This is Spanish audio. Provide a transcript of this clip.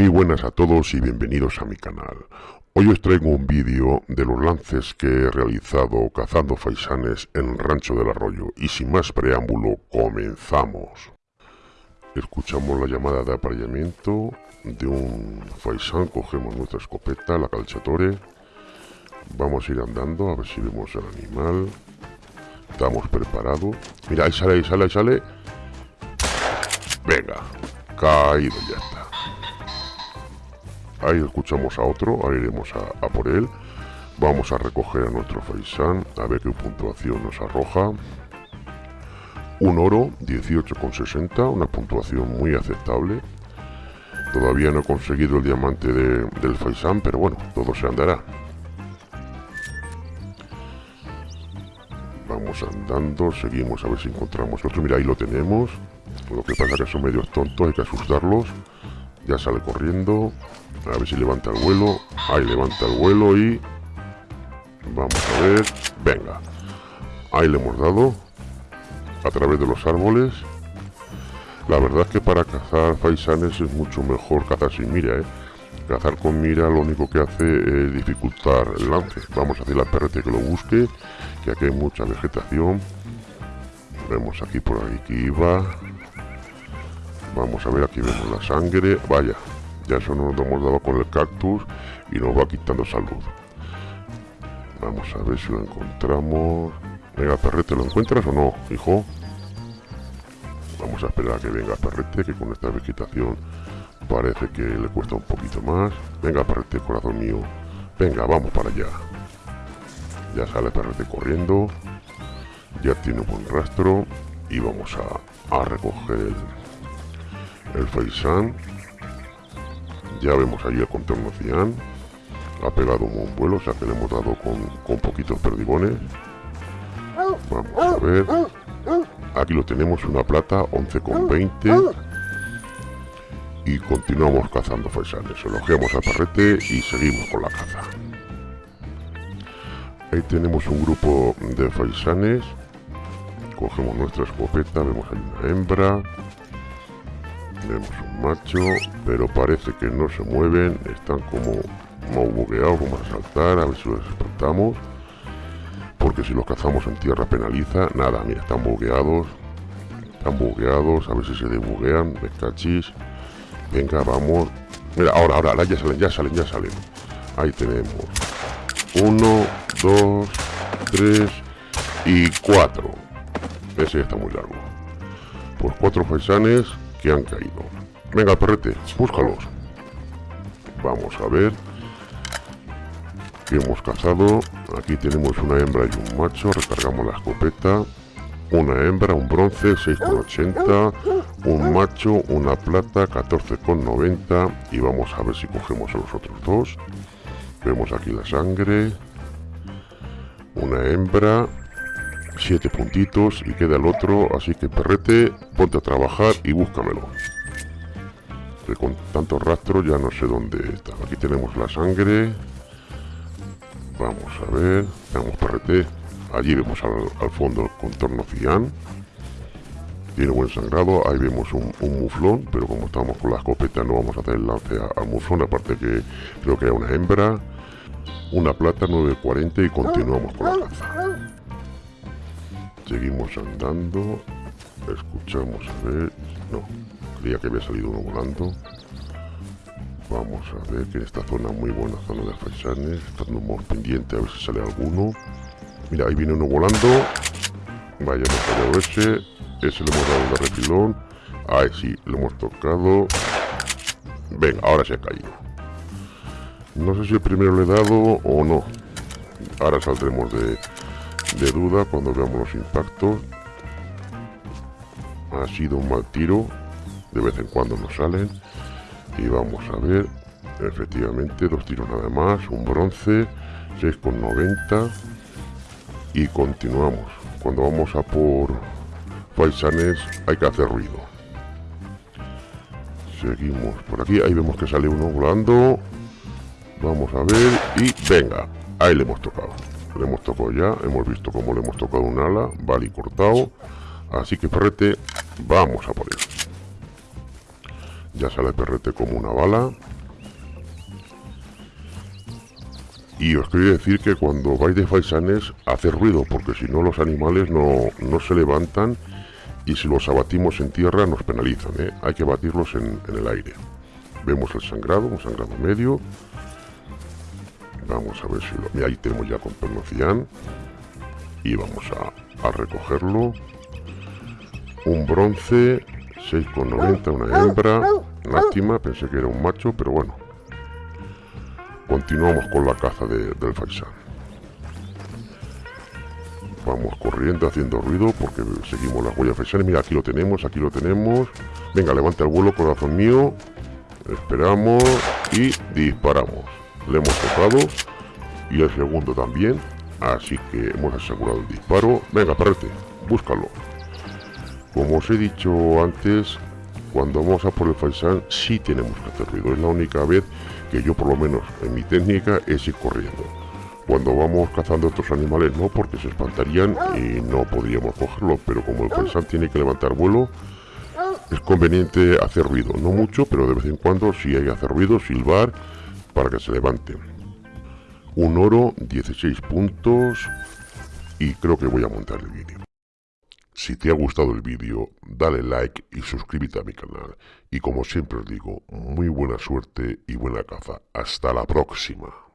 Muy buenas a todos y bienvenidos a mi canal. Hoy os traigo un vídeo de los lances que he realizado cazando faisanes en rancho del arroyo y sin más preámbulo comenzamos. Escuchamos la llamada de apareamiento de un faisán, cogemos nuestra escopeta, la calchatore, vamos a ir andando a ver si vemos el animal, estamos preparados, mira ahí sale, ahí sale, ahí sale, venga, caído ya está. Ahí escuchamos a otro, ahora iremos a, por él. Vamos a recoger a nuestro faisán, a ver qué puntuación nos arroja. Un oro, 18,60, una puntuación muy aceptable. Todavía no he conseguido el diamante del faisán, pero bueno, todo se andará. Vamos andando, seguimos a ver si encontramos otro. Mira, ahí lo tenemos. Lo que pasa que son medios tontos, hay que asustarlos. Ya sale corriendo. A ver si levanta el vuelo. Ahí levanta el vuelo y... Vamos a ver. Venga. Ahí le hemos dado. A través de los árboles. La verdad es que para cazar faisanes es mucho mejor cazar sin mira, ¿eh? Cazar con mira lo único que hace es dificultar el lance. Vamos a hacer la perrete que lo busque, que aquí hay mucha vegetación. Vemos aquí por ahí que iba. Vamos a ver, aquí vemos la sangre. Vaya, ya eso nos hemos dado con el cactus y nos va quitando salud. Vamos a ver si lo encontramos. Venga, perrete, ¿lo encuentras o no, hijo? Vamos a esperar a que venga perrete, que con esta vegetación parece que le cuesta un poquito más. Venga, perrete, corazón mío. Venga, vamos para allá. Ya sale perrete corriendo. Ya tiene un buen rastro. Y vamos a, a recoger el, el faisán ya vemos ahí el contorno cian. Ha pegado un buen vuelo, o sea que le hemos dado con, poquitos perdigones. Vamos a ver. Aquí lo tenemos, una plata, 11,20. Y continuamos cazando faisanes. Elogiamos al parrete y seguimos con la caza. Ahí tenemos un grupo de faisanes. Cogemos nuestra escopeta, vemos ahí una hembra. Tenemos un macho, pero parece que no se mueven, están como, como bugueados, vamos a saltar, a ver si los espantamos. Porque si los cazamos en tierra penaliza, nada, mira, están bugueados, están bugueados, a ver si se desbuguean, me cachis. Venga, vamos. Mira, ahora, ahora, ahora ya salen, ya salen, ya salen. Ahí tenemos. Uno, dos, tres y cuatro. Ese está muy largo. Pues cuatro faisanes que han caído. Venga, perrete, búscalos. Vamos a ver. Que hemos cazado. Aquí tenemos una hembra y un macho. Recargamos la escopeta. Una hembra, un bronce, 6,80. Un macho, una plata, 14,90. Y vamos a ver si cogemos a los otros dos. Vemos aquí la sangre. Una hembra, siete puntitos y queda el otro, así que perrete, ponte a trabajar y búscamelo. Que con tanto rastro ya no sé dónde está. Aquí tenemos la sangre. Vamos a ver, tenemos perrete. Allí vemos al, fondo el contorno cian. Tiene buen sangrado, ahí vemos un, muflón, pero como estamos con la escopeta no vamos a hacer el lance al muflón, aparte que creo que hay una hembra. Una plata 9.40 y continuamos con la caza. Seguimos andando. Escuchamos a ver. No, creía que había salido uno volando. Vamos a ver que en esta zona, muy buena zona de faisanes. Estamos pendiente a ver si sale alguno. Mira, ahí viene uno volando. Vaya, no fallado ese. Ese le hemos dado un refilón. Ahí sí, le hemos tocado. Ven, ahora se ha caído. No sé si el primero le he dado o no. Ahora saldremos de, de duda cuando veamos los impactos. Ha sido un mal tiro, de vez en cuando nos salen. Y vamos a ver, efectivamente, dos tiros nada más, un bronce, 6,90. Y continuamos. Cuando vamos a por paisanes hay que hacer ruido. Seguimos por aquí, ahí vemos que sale uno volando. Vamos a ver y venga, ahí le hemos tocado le hemos tocado ya hemos visto cómo le hemos tocado un ala vale cortado así que perrete vamos a por él Ya sale perrete como una bala. Y os quería decir que cuando vais de faisanes, hace ruido, porque si no los animales no, se levantan y si los abatimos en tierra nos penalizan, ¿eh? hay que batirlos en, el aire. Vemos el sangrado, un sangrado medio. Vamos a ver si lo... ahí tenemos ya con pernocian. Y vamos a, a recogerlo. Un bronce, 6,90, una hembra. Lástima, pensé que era un macho, pero bueno, Continuamos con la caza del faisán. Vamos corriendo, haciendo ruido, porque seguimos las huellas faisanes. Mira, aquí lo tenemos, aquí lo tenemos. Venga, levanta el vuelo, corazón mío. Esperamos y disparamos. Le hemos tocado. Y el segundo también. Así que hemos asegurado el disparo. Venga, perrete, búscalo. Como os he dicho antes, cuando vamos a por el faisán sí tenemos que hacer ruido. Es la única vez que yo por lo menos en mi técnica es ir corriendo. Cuando vamos cazando estos animales no, porque se espantarían y no podríamos cogerlos, pero como el faisán tiene que levantar vuelo, es conveniente hacer ruido, no mucho, pero de vez en cuando si hay que hacer ruido, silbar para que se levante. Un oro, 16 puntos y creo que voy a montar el vídeo. Si te ha gustado el vídeo, dale like y suscríbete a mi canal. Y como siempre os digo, muy buena suerte y buena caza. Hasta la próxima.